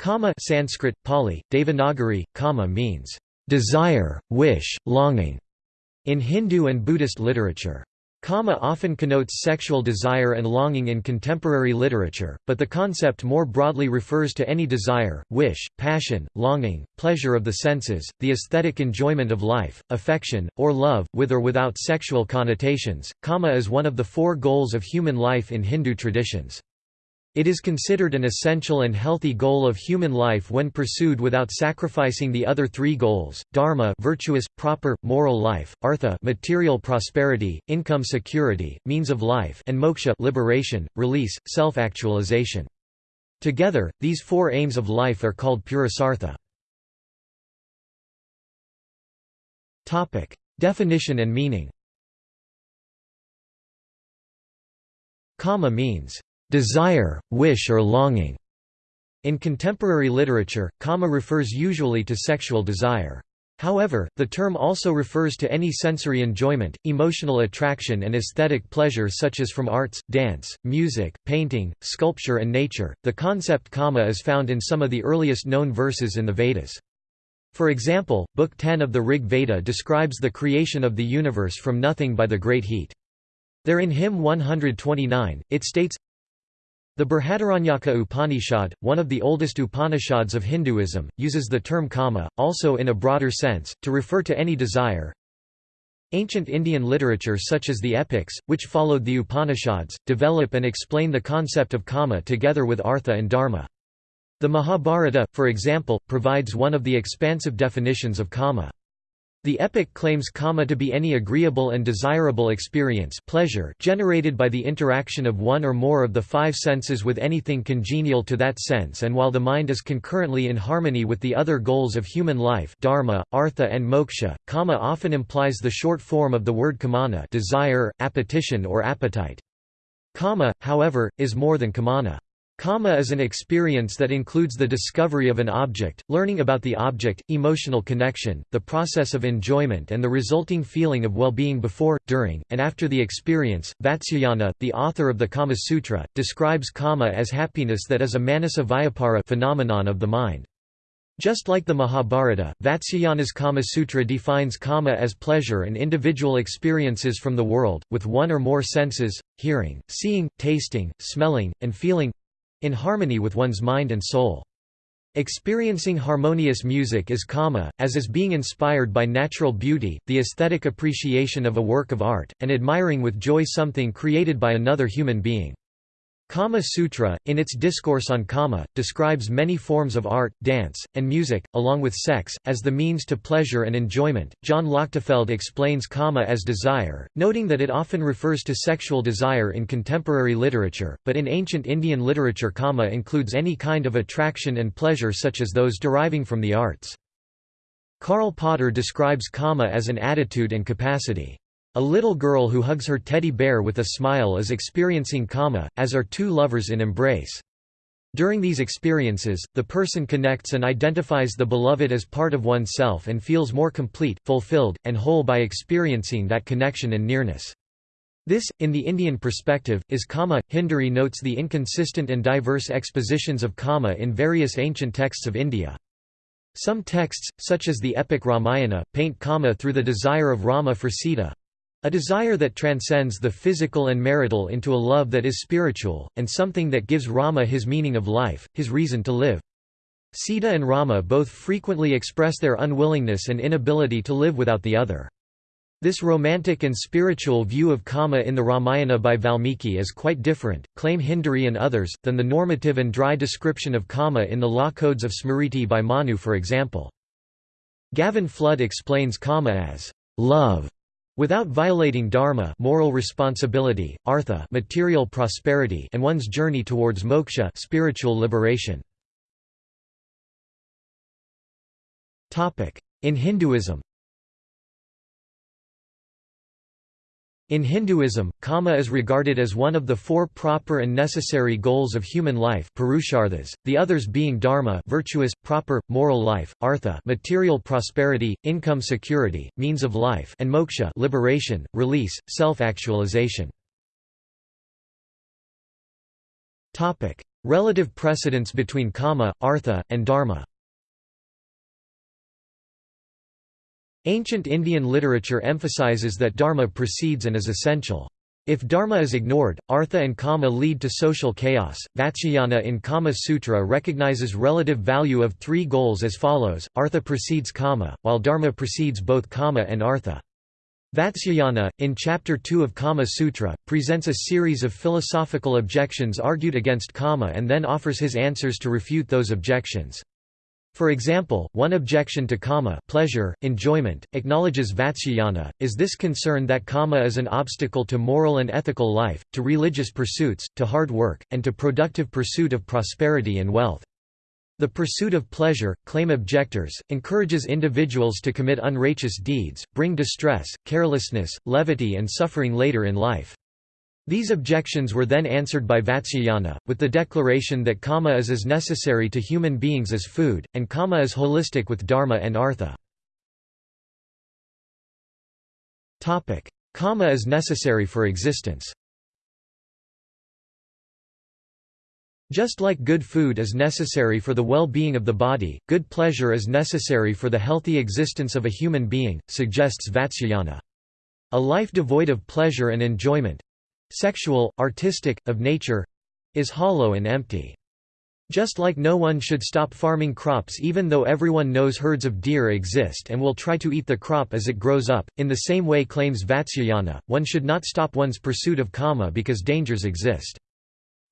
Kama Sanskrit, Pali, Devanagari, kama means desire, wish, longing in Hindu and Buddhist literature. Kama often connotes sexual desire and longing in contemporary literature, but the concept more broadly refers to any desire, wish, passion, longing, pleasure of the senses, the aesthetic enjoyment of life, affection, or love, with or without sexual connotations. Kama is one of the four goals of human life in Hindu traditions. It is considered an essential and healthy goal of human life when pursued without sacrificing the other three goals: dharma, virtuous, proper, moral life; artha, material prosperity, income security, means of life; and moksha, liberation, release, self-actualization. Together, these four aims of life are called purusartha. Topic: Definition and meaning. Kama means desire, wish or longing. In contemporary literature, kama refers usually to sexual desire. However, the term also refers to any sensory enjoyment, emotional attraction and aesthetic pleasure such as from arts, dance, music, painting, sculpture and nature. The concept kama is found in some of the earliest known verses in the Vedas. For example, Book 10 of the Rig Veda describes the creation of the universe from nothing by the great heat. There in hymn 129, it states, the Brihadaranyaka Upanishad, one of the oldest Upanishads of Hinduism, uses the term kama, also in a broader sense, to refer to any desire. Ancient Indian literature such as the epics, which followed the Upanishads, develop and explain the concept of kama together with artha and dharma. The Mahabharata, for example, provides one of the expansive definitions of kama. The epic claims kama to be any agreeable and desirable experience pleasure generated by the interaction of one or more of the five senses with anything congenial to that sense and while the mind is concurrently in harmony with the other goals of human life dharma, artha and moksha. Kama often implies the short form of the word kamana desire, appetition or appetite. Kama, however, is more than kamana. Kama is an experience that includes the discovery of an object, learning about the object, emotional connection, the process of enjoyment and the resulting feeling of well-being before, during, and after the experience. Vatsyayana, the author of the Kama Sutra, describes kama as happiness that is a manasa vyapara phenomenon of the mind. Just like the Mahabharata, Vatsyayana's Kama Sutra defines kama as pleasure and individual experiences from the world, with one or more senses, hearing, seeing, tasting, smelling, and feeling, in harmony with one's mind and soul. Experiencing harmonious music is kama, as is being inspired by natural beauty, the aesthetic appreciation of a work of art, and admiring with joy something created by another human being. Kama Sutra, in its discourse on kama, describes many forms of art, dance, and music, along with sex, as the means to pleasure and enjoyment. John Lochtefeld explains kama as desire, noting that it often refers to sexual desire in contemporary literature, but in ancient Indian literature, kama includes any kind of attraction and pleasure such as those deriving from the arts. Karl Potter describes kama as an attitude and capacity. A little girl who hugs her teddy bear with a smile is experiencing kama, as are two lovers in embrace. During these experiences, the person connects and identifies the beloved as part of oneself and feels more complete, fulfilled, and whole by experiencing that connection and nearness. This, in the Indian perspective, is kama. Hindery notes the inconsistent and diverse expositions of kama in various ancient texts of India. Some texts, such as the epic Ramayana, paint kama through the desire of Rama for Sita, a desire that transcends the physical and marital into a love that is spiritual, and something that gives Rama his meaning of life, his reason to live. Sita and Rama both frequently express their unwillingness and inability to live without the other. This romantic and spiritual view of Kama in the Ramayana by Valmiki is quite different, claim Hindery and others, than the normative and dry description of Kama in the law codes of Smriti by Manu for example. Gavin Flood explains Kama as love Without violating dharma moral responsibility, artha material prosperity and one's journey towards moksha spiritual liberation. In Hinduism In Hinduism, kama is regarded as one of the four proper and necessary goals of human life purusharthas, the others being dharma virtuous, proper, moral life, artha material prosperity, income security, means of life and moksha liberation, release, self-actualization. Relative precedence between kama, artha, and dharma Ancient Indian literature emphasizes that dharma precedes and is essential. If dharma is ignored, artha and kama lead to social chaos. Vatsyayana in Kama Sutra recognizes relative value of three goals as follows artha precedes kama, while dharma precedes both kama and artha. Vatsyayana, in Chapter 2 of Kama Sutra, presents a series of philosophical objections argued against kama and then offers his answers to refute those objections. For example, one objection to kama pleasure, enjoyment, acknowledges Vatsyayana, is this concern that kama is an obstacle to moral and ethical life, to religious pursuits, to hard work, and to productive pursuit of prosperity and wealth. The pursuit of pleasure, claim objectors, encourages individuals to commit unrighteous deeds, bring distress, carelessness, levity and suffering later in life. These objections were then answered by Vatsyayana, with the declaration that kama is as necessary to human beings as food, and kama is holistic with dharma and artha. Kama is necessary for existence Just like good food is necessary for the well-being of the body, good pleasure is necessary for the healthy existence of a human being, suggests Vatsyayana. A life devoid of pleasure and enjoyment, sexual, artistic, of nature is hollow and empty. Just like no one should stop farming crops even though everyone knows herds of deer exist and will try to eat the crop as it grows up, in the same way claims Vatsyayana, one should not stop one's pursuit of kama because dangers exist.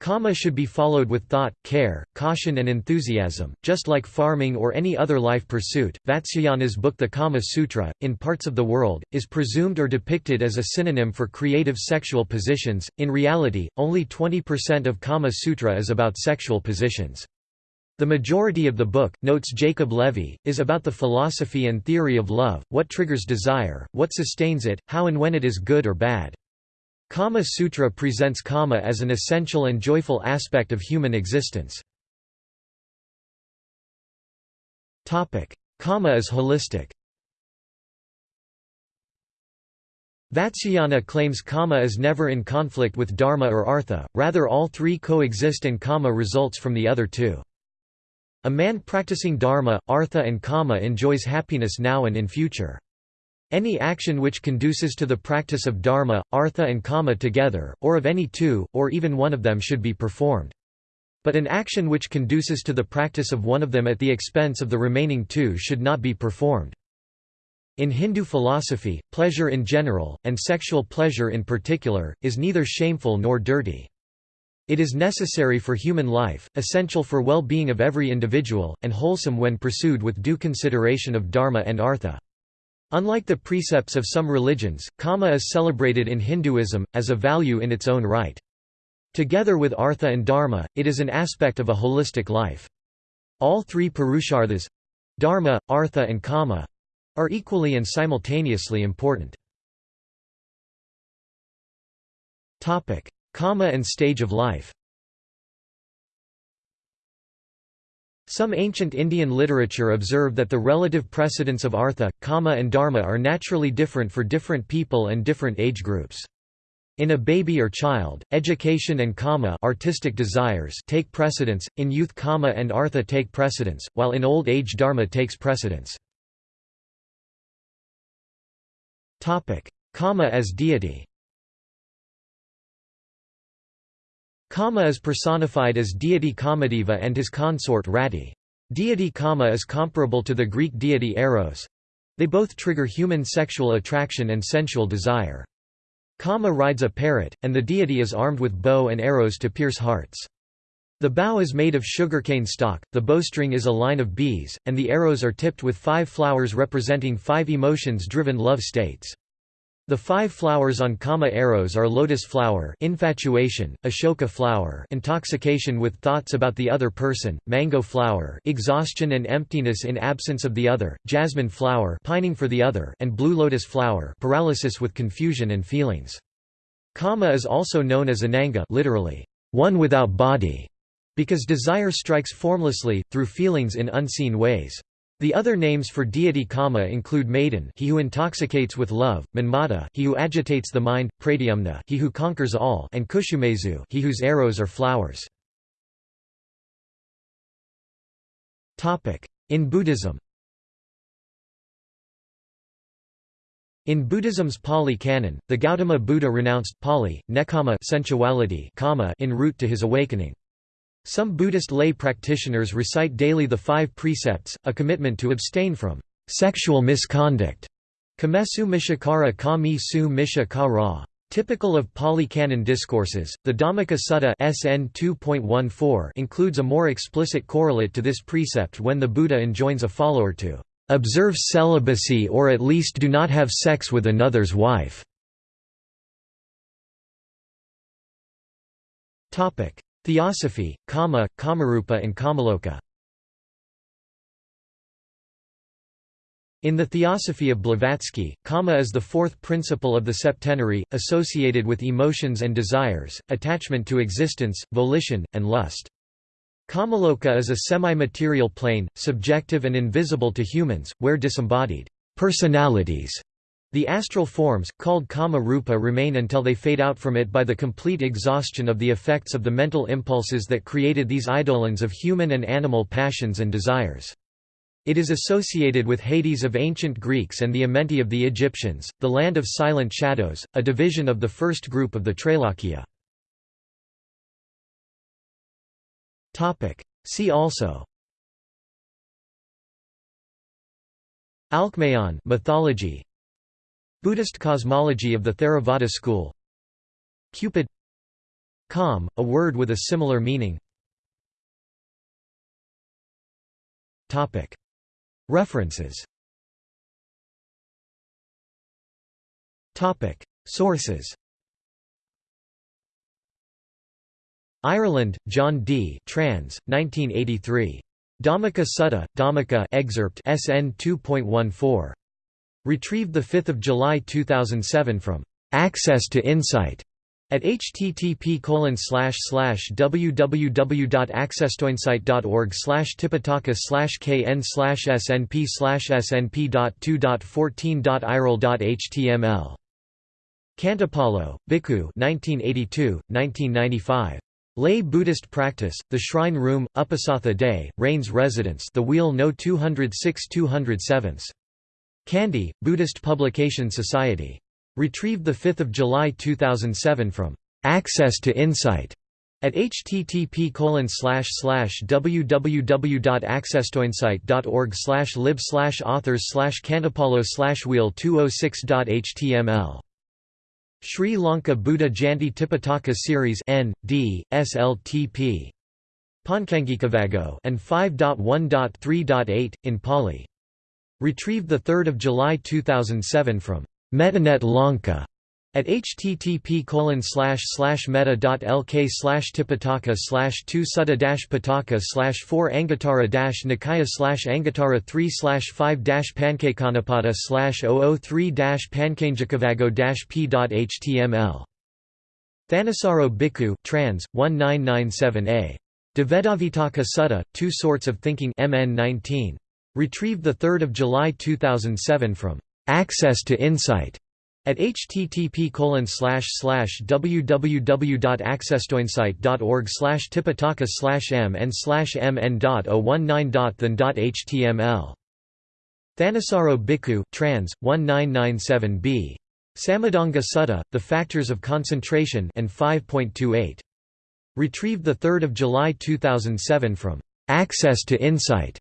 Kama should be followed with thought, care, caution and enthusiasm, just like farming or any other life pursuit. Vatsyayana's book The Kama Sutra, in parts of the world, is presumed or depicted as a synonym for creative sexual positions. In reality, only 20% of Kama Sutra is about sexual positions. The majority of the book, notes Jacob Levy, is about the philosophy and theory of love, what triggers desire, what sustains it, how and when it is good or bad. Kama Sutra presents kama as an essential and joyful aspect of human existence. Kama is holistic Vatsyayana claims kama is never in conflict with dharma or artha, rather all three coexist and kama results from the other two. A man practicing dharma, artha and kama enjoys happiness now and in future. Any action which conduces to the practice of dharma, artha and kama together, or of any two, or even one of them should be performed. But an action which conduces to the practice of one of them at the expense of the remaining two should not be performed. In Hindu philosophy, pleasure in general, and sexual pleasure in particular, is neither shameful nor dirty. It is necessary for human life, essential for well-being of every individual, and wholesome when pursued with due consideration of dharma and artha. Unlike the precepts of some religions, kama is celebrated in Hinduism, as a value in its own right. Together with artha and dharma, it is an aspect of a holistic life. All three purusharthas—dharma, artha and kama—are equally and simultaneously important. Kama and stage of life Some ancient Indian literature observe that the relative precedence of artha, kama and dharma are naturally different for different people and different age groups. In a baby or child, education and kama artistic desires take precedence, in youth kama and artha take precedence, while in old age dharma takes precedence. Kama as deity Kama is personified as deity Kamadeva and his consort Rati. Deity Kama is comparable to the Greek deity Eros. They both trigger human sexual attraction and sensual desire. Kama rides a parrot, and the deity is armed with bow and arrows to pierce hearts. The bow is made of sugarcane stalk, the bowstring is a line of bees, and the arrows are tipped with five flowers representing five emotions-driven love states. The five flowers on Kama arrows are lotus flower infatuation, ashoka flower intoxication with thoughts about the other person, mango flower exhaustion and emptiness in absence of the other, jasmine flower pining for the other and blue lotus flower paralysis with confusion and feelings. Kama is also known as ananga literally, one without body, because desire strikes formlessly, through feelings in unseen ways. The other names for deity Kama include Madana he who intoxicates with love, Manmatha he who agitates the mind, Pradyumna he who conquers all and Kusumesu he whose arrows are flowers. Topic: In Buddhism In Buddhism's Pali Canon, the Gautama Buddha renounced Pali, nekkhamma sensuality kama en route to his awakening. Some Buddhist lay practitioners recite daily the five precepts, a commitment to abstain from sexual misconduct. Kamesu mishakara ka mi su misha ka ra. Typical of Pali Canon discourses, the Dhammika Sutta SN 2.14 includes a more explicit correlate to this precept when the Buddha enjoins a follower to observe celibacy or at least do not have sex with another's wife. Theosophy, Kama, Kamarupa and Kamaloka In the Theosophy of Blavatsky, Kama is the fourth principle of the septenary, associated with emotions and desires, attachment to existence, volition, and lust. Kamaloka is a semi-material plane, subjective and invisible to humans, where disembodied personalities the astral forms, called kama rupa remain until they fade out from it by the complete exhaustion of the effects of the mental impulses that created these eidolons of human and animal passions and desires. It is associated with Hades of ancient Greeks and the Amenti of the Egyptians, the land of silent shadows, a division of the first group of the Trailokya. See also Alcmaeon mythology Buddhist cosmology of the Theravada school. Cupid. Kam, a word with a similar meaning. References. Sources. Ireland, John D. Trans, 1983. Dhammika Sutta, Dhammika excerpt SN 2.14. Retrieved 5 July 2007 from Access to Insight at http www.accesstoinsight.org slash tipitaka kn snp slash snp.2.14.iral.html Khantipalo, Bhikkhu 1982, 1995. Lay Buddhist practice, The Shrine Room, Uposatha Day, Rains Residence The Wheel No 206 207. Kandy, Buddhist Publication Society. Retrieved 5 July 2007 from Access to Insight at http www.accesstoinsight.org lib authors khantipalo wheel 206.html Sri Lanka Buddha Jayanti Tipitaka Series N, D, SLTP. Pancangikavago and 5.1.3.8, in Pali. Retrieved 3 July 2007 from MettaNet Lanka at http meta.lk tipitaka 2 sutta pitaka 4 anguttara nikaya anguttara 3 5 pancakeanapada 003 pankanjakavago p.html Thanissaro Bhikkhu trans 1997a Dvedhavitakka Sutta Two Sorts of Thinking MN 19 retrieved 3 July 2007 from Access to Insight at http www.accesstoinsight.org slash tipitaka slash m and slash mn.019.than.html Thanissaro Bhikkhu trans 1997b Samadhanga Sutta The Factors of Concentration and 5.28 retrieved 3 July 2007 from Access to Insight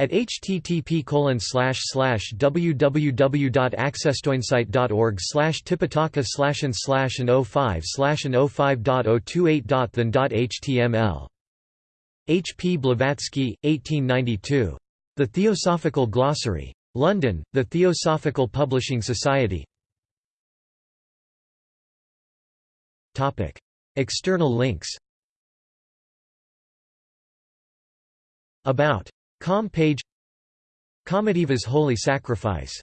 at http www.accesstoinsight.org slash tipitaka slash and slash and 05 slash and 05.028.than.html H. P. Blavatsky, 1892. The Theosophical Glossary. London, The Theosophical Publishing Society Topic External links About Com page. Kamadevas Holy Sacrifice